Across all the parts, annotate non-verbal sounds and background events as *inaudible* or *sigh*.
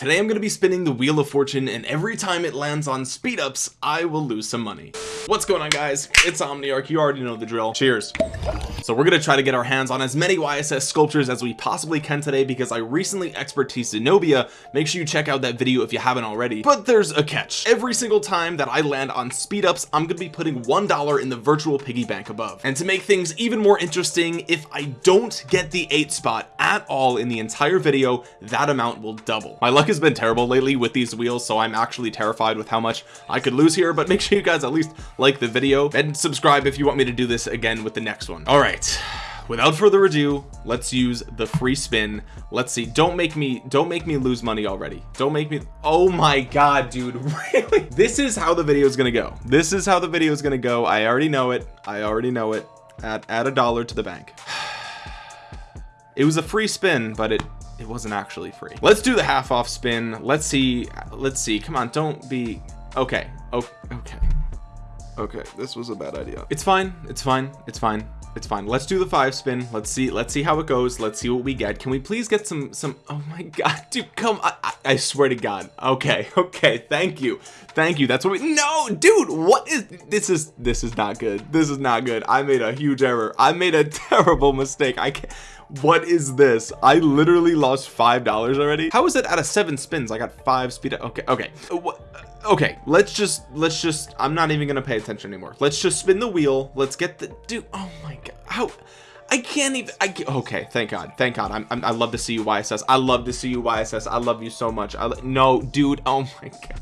today I'm going to be spinning the wheel of fortune and every time it lands on speed ups I will lose some money. What's going on guys? It's Omniarch you already know the drill. Cheers. So we're gonna try to get our hands on as many YSS sculptures as we possibly can today because I recently expertise Zenobia. Make sure you check out that video if you haven't already. But there's a catch. Every single time that I land on speed ups I'm gonna be putting one dollar in the virtual piggy bank above. And to make things even more interesting if I don't get the eight spot at all in the entire video that amount will double. My luck has been terrible lately with these wheels so I'm actually terrified with how much I could lose here but make sure you guys at least like the video and subscribe if you want me to do this again with the next one. All right without further ado let's use the free spin. Let's see don't make me don't make me lose money already. Don't make me oh my god dude *laughs* really? This is how the video is gonna go. This is how the video is gonna go. I already know it. I already know it. Add add a dollar to the bank. *sighs* It was a free spin but it it wasn't actually free. Let's do the half off spin. Let's see let's see. Come on don't be okay oh okay. Okay this was a bad idea. It's fine it's fine it's fine it's fine. Let's do the five spin. Let's see let's see how it goes. Let's see what we get. Can we please get some some oh my *laughs* god dude come I, I, I swear to god. Okay *laughs* okay thank you thank you. That's what we no dude what is this is this is not good. This is not good. I made a huge error. I made a *laughs* terrible mistake. I can't what is this? I literally lost five dollars already. How is it out of seven spins I got five speed okay okay. Uh, what uh, okay let's just let's just i'm not even gonna pay attention anymore. Let's just spin the wheel. Let's get the dude oh my god how I can't even I okay thank god thank god. I'm, I'm, i love to see you YSS I love to see you YSS I love you so much. I no dude oh my god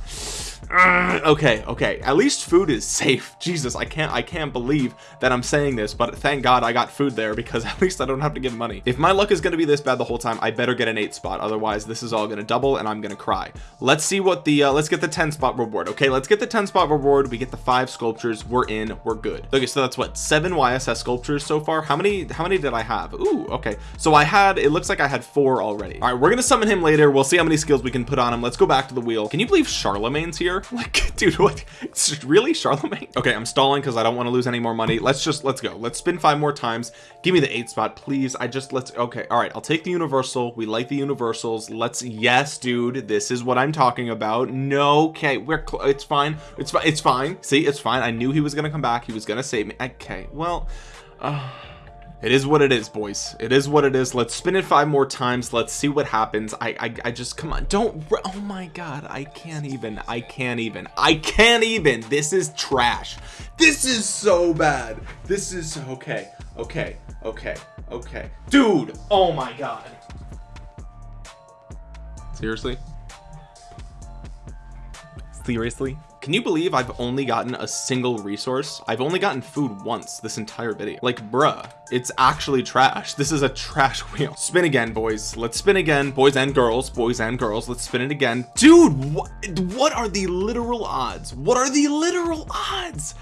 okay okay. At least food is safe. *laughs* Jesus I can't I can't believe that I'm saying this but thank god I got food there because *laughs* at least I don't have to give money. If my luck is going to be this bad the whole time I better get an eight spot. Otherwise this is all going to double and I'm going to cry. Let's see what the uh, let's get the 10 spot reward okay? Let's get the 10 spot reward. We get the five sculptures. We're in. We're good. Okay so that's what? Seven YSS sculptures so far? How many how many did I have? Ooh, okay. So I had it looks like I had four already. All right we're gonna summon him later. We'll see how many skills we can put on him. Let's go back to the wheel. Can you believe Charlemagne's here *laughs* like dude what? Really Charlemagne? Okay I'm stalling because I don't want to lose any more money. Let's just let's go. Let's spin five more times. Give me the eight spot please. I just let's okay all right. I'll take the universal. We like the universals. Let's yes dude this is what I'm talking about. No okay we're it's fine. It's fine it's fine. See it's fine. I knew he was gonna come back. He was gonna save me. Okay well uh it is what it is boys. It is what it is. Let's spin it five more times. Let's see what happens. I, I I, just come on. Don't oh my god. I can't even I can't even I can't even. This is trash. This is so bad. This is okay okay okay okay. Dude oh my god. Seriously? Seriously can you believe I've only gotten a single resource? I've only gotten food once this entire video. Like bruh it's actually trash. This is a trash *laughs* wheel. Spin again boys. Let's spin again boys and girls boys and girls. Let's spin it again. Dude what what are the literal odds? What are the literal odds?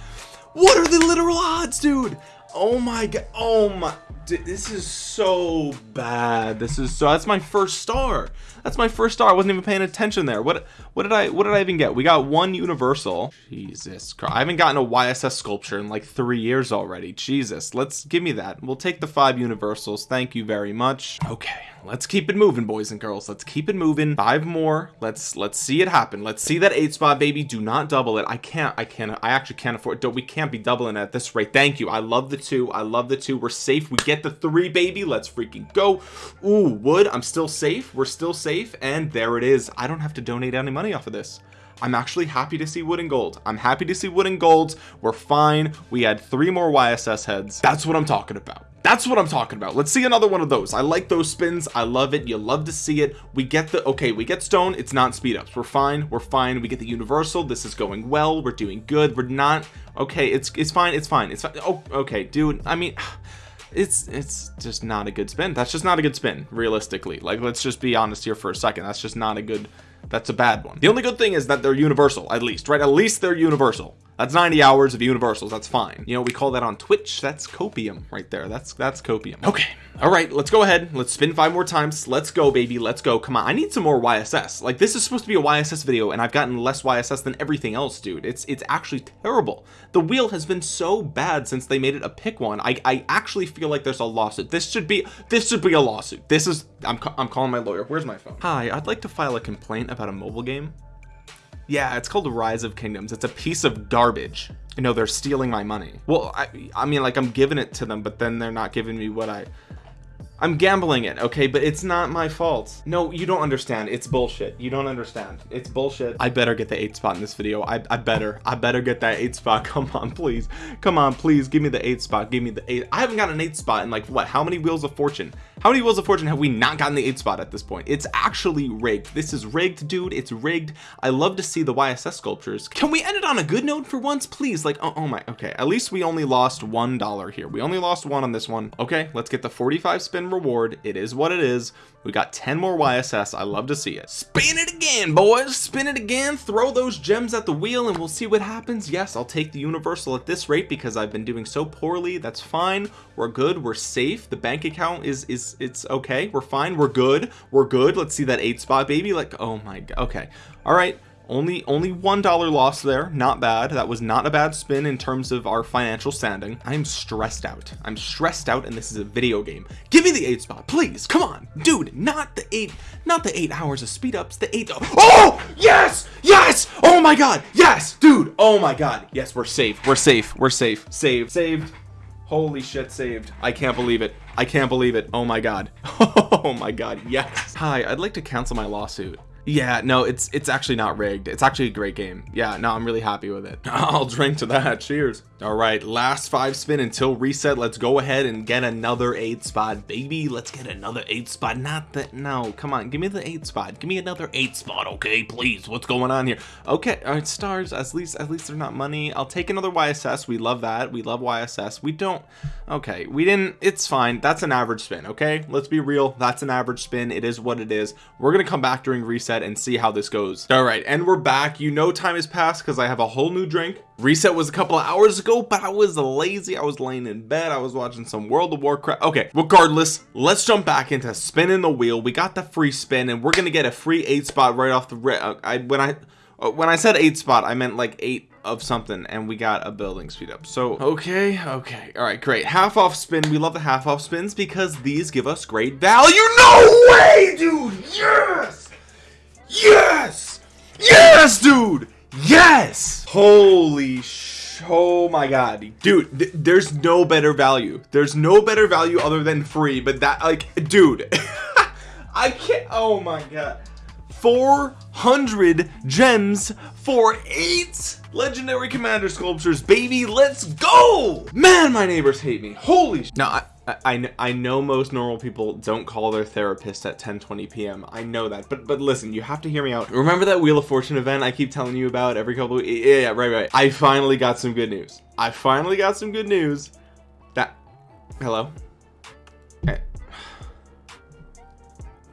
What are the literal odds dude oh my god oh my this is so bad. This is so that's my first star. That's my first star. I wasn't even paying attention there. What what did I what did I even get? We got one universal. Jesus Christ. I haven't gotten a YSS sculpture in like three years already. Jesus. Let's give me that. We'll take the five universals. Thank you very much. Okay. Let's keep it moving boys and girls. Let's keep it moving. Five more. Let's let's see it happen. Let's see that eight spot baby. Do not double it. I can't I can't I actually can't afford it we can't be doubling at this rate. Thank you. I love the two. I love the two. We're safe. We get the three baby. Let's freaking go. Ooh wood. I'm still safe. We're still safe. And there it is. I don't have to donate any money off of this. I'm actually happy to see wood and gold. I'm happy to see wood and gold. We're fine. We had three more YSS heads. That's what I'm talking about that's what I'm talking about. Let's see another one of those. I like those spins. I love it. You love to see it. We get the okay we get stone. It's not speed ups. We're fine. We're fine. We get the universal. This is going well. We're doing good. We're not okay it's it's fine. It's fine. It's fine oh okay dude. I mean *sighs* it's it's just not a good spin. That's just not a good spin realistically. Like let's just be honest here for a second. That's just not a good that's a bad one. The only good thing is that they're universal at least right? At least they're universal that's 90 hours of universals that's fine. You know we call that on twitch that's copium right there. That's that's copium. Okay. All right let's go ahead. Let's spin five more times. Let's go baby. Let's go. Come on. I need some more yss like this is supposed to be a yss video and i've gotten less yss than everything else dude. It's it's actually terrible. The wheel has been so bad since they made it a pick one. I i actually feel like there's a lawsuit. This should be this should be a lawsuit. This is i'm, I'm calling my lawyer. Where's my phone? Hi i'd like to file a complaint about a mobile game yeah it's called rise of kingdoms. It's a piece of garbage. You know they're stealing my money. Well i i mean like i'm giving it to them but then they're not giving me what i I'm gambling it okay? But it's not my fault. No you don't understand. It's bullshit. You don't understand. It's bullshit. I better get the eight spot in this video. I, I better. I better get that eight spot. *laughs* Come on please. Come on please. Give me the eight spot. Give me the eight. I haven't got an eight spot in like what? How many wheels of fortune? How many wheels of fortune have we not gotten the eight spot at this point? It's actually rigged. This is rigged dude. It's rigged. I love to see the YSS sculptures. Can we end it on a good note for once please? Like oh, oh my okay. At least we only lost one dollar here. We only lost one on this one. Okay let's get the 45 spin reward. It is what it is. We got 10 more YSS I love to see it. Spin it again boys. Spin it again. Throw those gems at the wheel and we'll see what happens. Yes I'll take the universal at this rate because I've been doing so poorly. That's fine. We're good. We're safe. The bank account is is it's okay. We're fine. We're good. We're good. Let's see that eight spot baby. Like oh my god okay. All right only only one dollar loss there. Not bad. That was not a bad spin in terms of our financial standing. I'm stressed out. I'm stressed out and this is a video game. Give me the eight spot please. Come on. Dude not the eight not the eight hours of speed ups the eight oh yes yes. Oh my god yes. Dude oh my god. Yes we're safe. We're safe. We're safe. Saved. Saved. Holy shit saved. I can't believe it. I can't believe it. Oh my god. *laughs* Oh my god yes. Hi I'd like to cancel my lawsuit yeah no it's it's actually not rigged. It's actually a great game. Yeah no I'm really happy with it. *laughs* I'll drink to that. Cheers. All right last five spin until reset. Let's go ahead and get another eight spot baby. Let's get another eight spot. Not that no come on. Give me the eight spot. Give me another eight spot okay? Please what's going on here? Okay all right stars at least at least they're not money. I'll take another YSS we love that. We love YSS we don't okay we didn't it's fine. That's an average spin okay? Let's be real. That's an average spin. It is what it is. We're gonna come back during reset reset and see how this goes. All right and we're back. You know time has passed because I have a whole new drink. Reset was a couple of hours ago but I was lazy. I was laying in bed. I was watching some World of Warcraft. Okay regardless let's jump back into spinning the wheel. We got the free spin and we're gonna get a free eight spot right off the rip I when I uh, when I said eight spot I meant like eight of something and we got a building speed up. So okay okay. All right great. Half off spin. We love the half off spins because these give us great value. No way dude! Yes Yes! Yes, dude! Yes! Holy sh oh my god dude th there's no better value there's no better value other than free but that like dude *laughs* I can't oh my god 400 gems for eight legendary commander sculptures baby let's go man my neighbors hate me holy sh... now I I, I know most normal people don't call their therapist at 10 20 p.m I know that but but listen you have to hear me out. Remember that wheel of fortune event I keep telling you about every couple of yeah, yeah right right. I finally got some good news. I finally got some good news that hello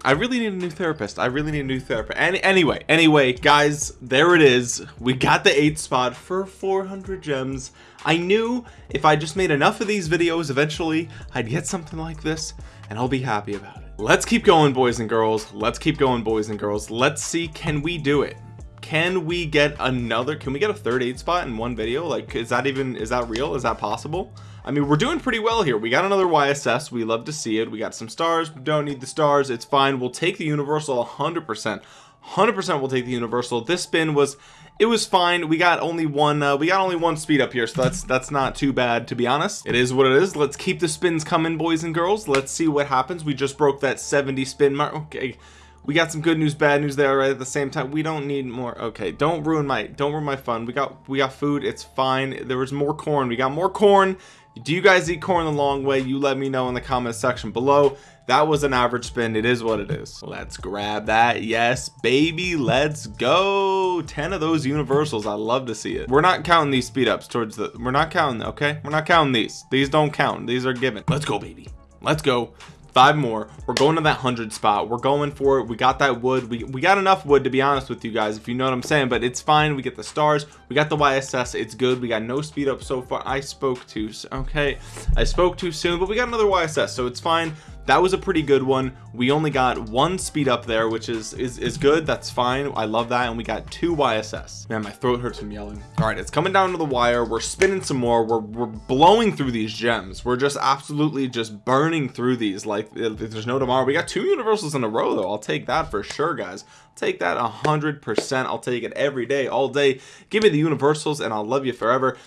I really need a new therapist. I really need a new therapist. And anyway anyway guys there it is. We got the eight spot for 400 gems. I knew if I just made enough of these videos eventually I'd get something like this and I'll be happy about it. Let's keep going boys and girls. Let's keep going boys and girls. Let's see can we do it? Can we get another can we get a third eight spot in one video? Like is that even is that real? Is that possible I mean we're doing pretty well here. We got another YSS we love to see it. We got some stars. We don't need the stars. It's fine. We'll take the universal 100 percent. 100 percent we'll take the universal. This spin was it was fine. We got only one uh, we got only one speed up here so that's that's not too bad to be honest. It is what it is. Let's keep the spins coming boys and girls. Let's see what happens. We just broke that 70 spin mark. Okay. We got some good news bad news there right at the same time. We don't need more. Okay. Don't ruin my don't ruin my fun. We got we got food. It's fine. There was more corn. We got more corn do you guys eat corn the long way? You let me know in the comment section below. That was an average spin it is what it is. Let's grab that. Yes baby let's go. 10 of those universals. I love to see it. We're not counting these speed ups towards the we're not counting okay? We're not counting these. These don't count. These are given. Let's go baby. Let's go five more. We're going to that hundred spot. We're going for it. We got that wood. We, we got enough wood to be honest with you guys if you know what I'm saying but it's fine. We get the stars. We got the YSS it's good. We got no speed up so far. I spoke too okay. I spoke too soon but we got another YSS so it's fine that was a pretty good one we only got one speed up there which is is, is good that's fine I love that and we got two YSS man my throat hurts from yelling all right it's coming down to the wire we're spinning some more we're, we're blowing through these gems we're just absolutely just burning through these like there's no tomorrow we got two universals in a row though I'll take that for sure guys I'll take that a hundred percent I'll take it every day all day give me the universals and I'll love you forever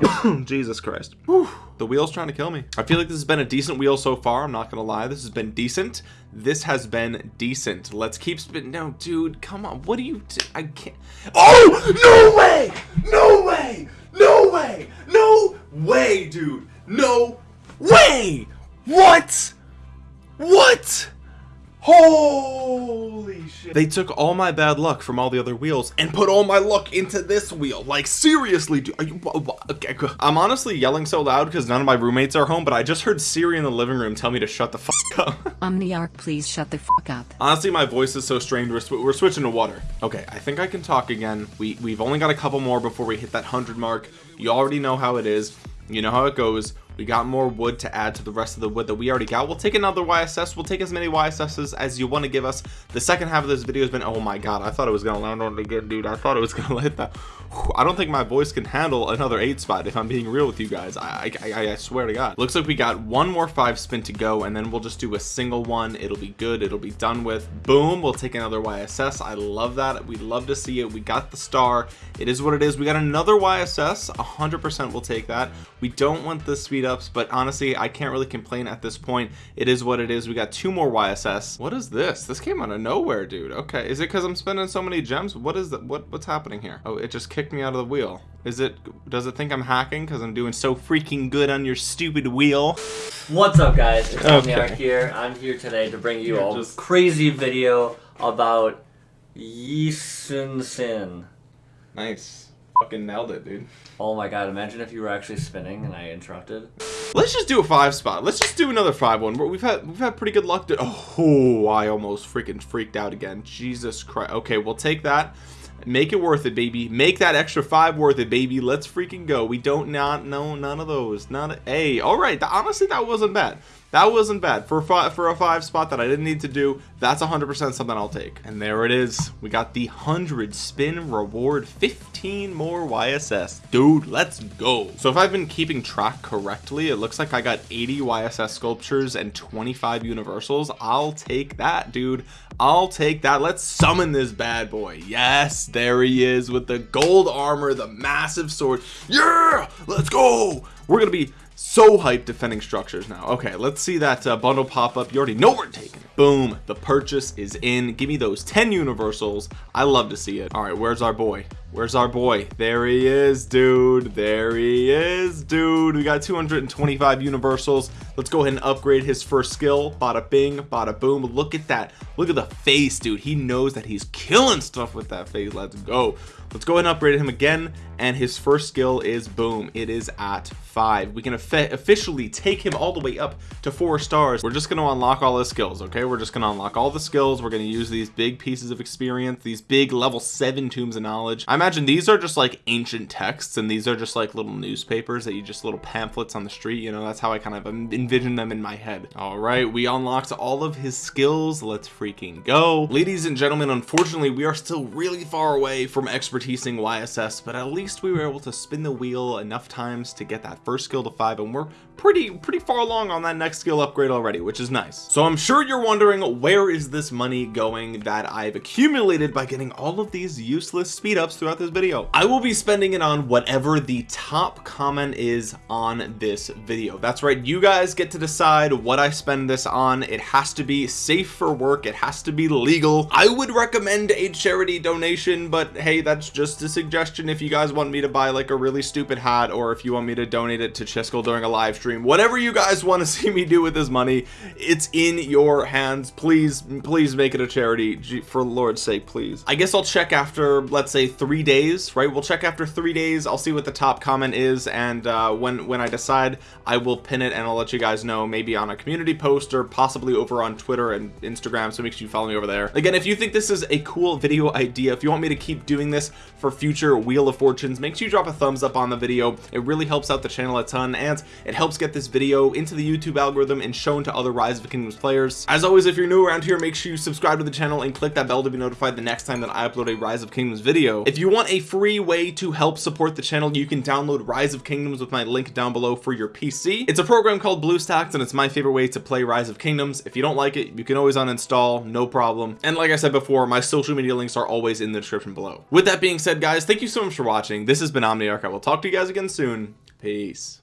*coughs* Jesus Christ. Whew. the wheel's trying to kill me. I feel like this has been a decent wheel so far I'm not gonna lie. This has been decent. This has been decent. Let's keep spinning no dude come on. What do you do? I can't. Oh no way! No way! No way! No way dude. No way! What? What holy shit. They took all my bad luck from all the other wheels and put all my luck into this wheel. Like seriously dude, you, okay, i'm honestly yelling so loud because none of my roommates are home but i just heard siri in the living room tell me to shut the fuck up. *laughs* Omniarch please shut the fuck up. Honestly my voice is so strained we're, sw we're switching to water. Okay i think i can talk again. We we've only got a couple more before we hit that 100 mark. You already know how it is. You know how it goes we got more wood to add to the rest of the wood that we already got. We'll take another YSS we'll take as many YSSs as you want to give us. The second half of this video has been oh my god I thought it was gonna land on again dude. I thought it was *laughs* gonna hit that. I don't think my voice can handle another eight spot if I'm being real with you guys. I, I, I swear to god. Looks like we got one more five spin to go and then we'll just do a single one. It'll be good. It'll be done with. Boom we'll take another YSS I love that. We love to see it. We got the star. It is what it is. We got another YSS 100% we'll take that. We don't want the speed ups but honestly I can't really complain at this point. It is what it is. We got two more YSS what is this? This came out of nowhere dude. Okay. Is it because I'm spending so many gems? What is that what what's happening here? Oh it just kicked me out of the wheel. Is it does it think I'm hacking because I'm doing so freaking good on your stupid wheel? What's up guys? It's okay. here. I'm here today to bring you a just... crazy video about Yi Sun Sin. Nice fucking nailed it dude. Oh my god imagine if you were actually spinning and I interrupted. Let's just do a five spot. Let's just do another five one. We've had we've had pretty good luck to oh I almost freaking freaked out again. Jesus Christ. Okay we'll take that. Make it worth it baby. Make that extra five worth it baby. Let's freaking go. We don't not know none of those. Not a hey all right. Honestly that wasn't bad that wasn't bad. For five, for a five spot that I didn't need to do that's 100% something I'll take. And there it is. We got the 100 spin reward 15 more YSS dude let's go. So if I've been keeping track correctly it looks like I got 80 YSS sculptures and 25 universals. I'll take that dude. I'll take that. Let's summon this bad boy. Yes there he is with the gold armor the massive sword. Yeah let's go. We're gonna be so hyped defending structures now. Okay let's see that uh, bundle pop up. You already know we're taking it. Boom the purchase is in. Give me those 10 universals. I love to see it. All right where's our boy? Where's our boy? There he is dude. There he is dude. We got 225 universals. Let's go ahead and upgrade his first skill. Bada bing bada boom. Look at that. Look at the face dude. He knows that he's killing stuff with that face. Let's go let's go ahead and upgrade him again and his first skill is boom it is at five. We can officially take him all the way up to four stars. We're just going to unlock all his skills okay? We're just going to unlock all the skills. We're going to use these big pieces of experience these big level seven tombs of knowledge. I imagine these are just like ancient texts and these are just like little newspapers that you just little pamphlets on the street you know? That's how i kind of envision them in my head. All right we unlocked all of his skills. Let's freaking go. Ladies and gentlemen unfortunately we are still really far away from expertising yss but at least we were able to spin the wheel enough times to get that first skill to five and we're pretty pretty far along on that next skill upgrade already which is nice. So I'm sure you're wondering where is this money going that I've accumulated by getting all of these useless speed ups throughout this video? I will be spending it on whatever the top comment is on this video. That's right you guys get to decide what I spend this on. It has to be safe for work. It has to be legal. I would recommend a charity donation but hey that's just a suggestion if you guys want me to buy like a really stupid hat or if you want me to donate it to Chiskel during a live stream stream. Whatever you guys want to *laughs* see me do with this money it's in your hands. Please please make it a charity. For lord's sake please. I guess I'll check after let's say three days right? We'll check after three days. I'll see what the top comment is and uh, when when I decide I will pin it and I'll let you guys know maybe on a community post or possibly over on Twitter and Instagram so make sure you follow me over there. Again if you think this is a cool video idea if you want me to keep doing this for future Wheel of Fortunes make sure you drop a thumbs up on the video. It really helps out the channel a ton and it helps get this video into the YouTube algorithm and shown to other Rise of Kingdoms players. As always if you're new around here make sure you subscribe to the channel and click that bell to be notified the next time that I upload a Rise of Kingdoms video. If you want a free way to help support the channel you can download Rise of Kingdoms with my link down below for your PC it's a program called BlueStacks and it's my favorite way to play Rise of Kingdoms. If you don't like it you can always uninstall no problem. And like I said before my social media links are always in the description below. With that being said guys thank you so much for watching. This has been Omniarch. I will talk to you guys again soon. Peace